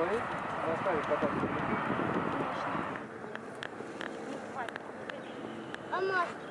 Звонить? Заставить потом. А маски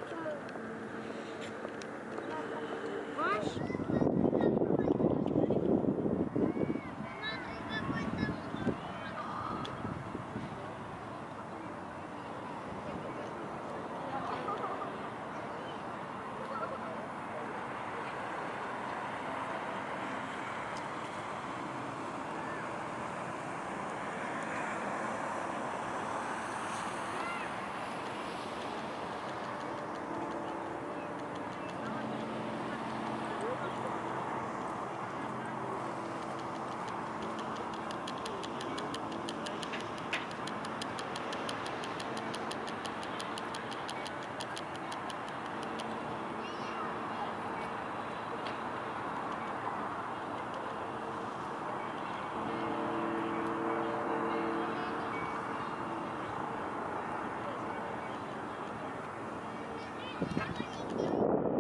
何?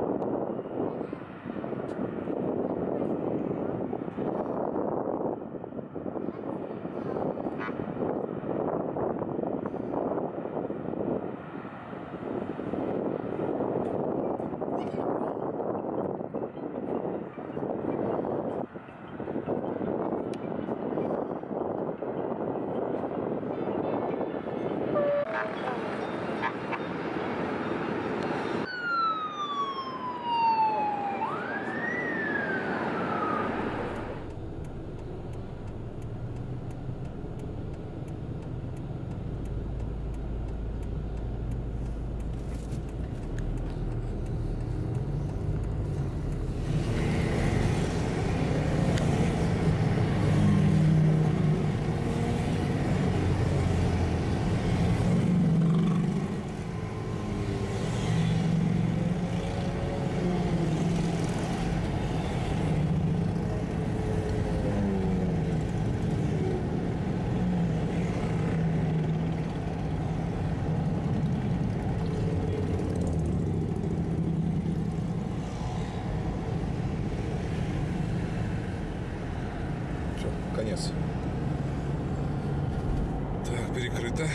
Конец. Так, перекрыто.